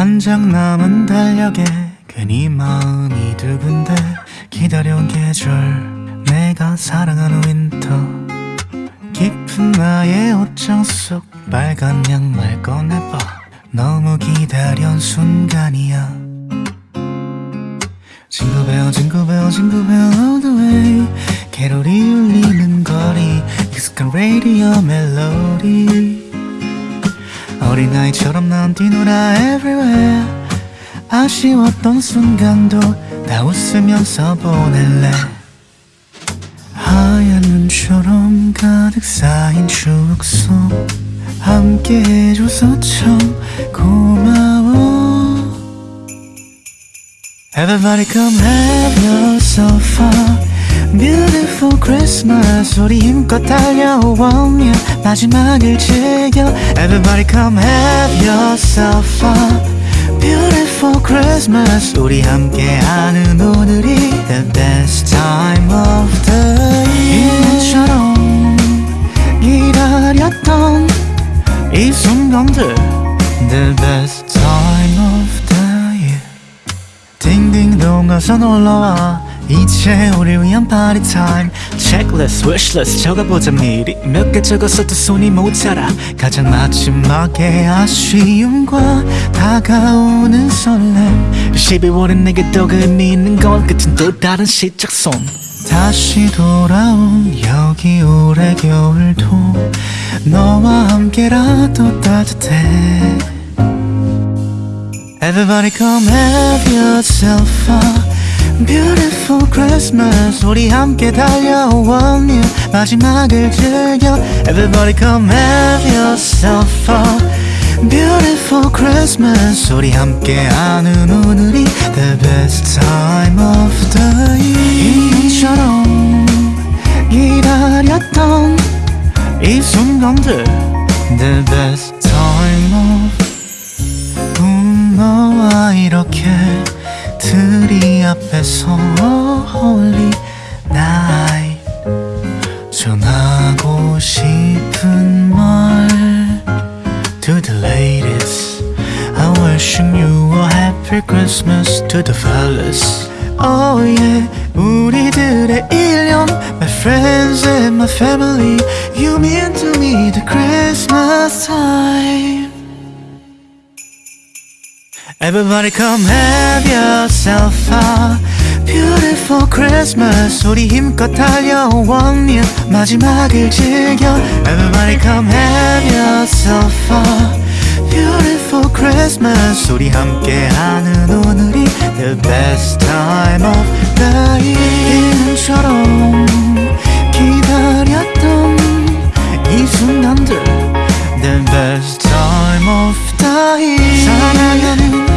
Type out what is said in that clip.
한 장 남은 달력에 괜히 마음이 두근대 기다려온 계절 내가 사랑하는 winter. 깊은 나의 옷장 속 빨간 양말 꺼내봐. 너무 기다려온 순간이야. jingle bell jingle bell jingle bell all the way. 캐롤이 울리는 거리 익숙한 라디오 멜로디 어린아이처럼 난 뛰놀아 everywhere. 아쉬웠던 순간도 다 웃으면서 보낼래. 하얀 눈처럼 가득 쌓인 추억 속 함께 해줘서 참 고마워. Everybody come have yourself a beautiful Christmas 우리 힘껏 달려와 yeah. 마지막을 즐겨 Everybody come have yourself a beautiful Christmas 우리 함께하는 오늘이 the best time of the year 1년처럼 기다렸던 이 순간들 the best time of the year 딩딩동 어서 놀러와 이제 우리 위한 파티 타임 체크리스트 wishlist 적어보자 미리. 몇 개 적었어도 손이 모자라. 가장 마지막에 아쉬움과 다가오는 설렘. 12월은 내게 더 의미 있는 건 끝은 또 다른 시작선 다시 돌아온 여기 올해 겨울도 너와 함께라도 따뜻해. Everybody come have yourself a beautiful Christmas 우리 함께 달려와 yeah. 마지막을 즐겨 Everybody come have yourself a beautiful Christmas 우리 함께하는 오늘이 the best time of the year 이처럼 기다렸던 이 순간들 the best time of 음, 너와 이렇게 드리 앞에서 wishing you a happy Christmas To the fellas Oh yeah 우리들의 1년 My friends and my family You mean to me the Christmas time Everybody come have yourself a beautiful Christmas 우리 힘껏 달려와 yeah. 마지막을 즐겨 Everybody come have yourself a beautiful Christmas 우리 함께하는 오늘이 the best time of the year 1년처럼 기다렸던 이 순간들 The best time of the year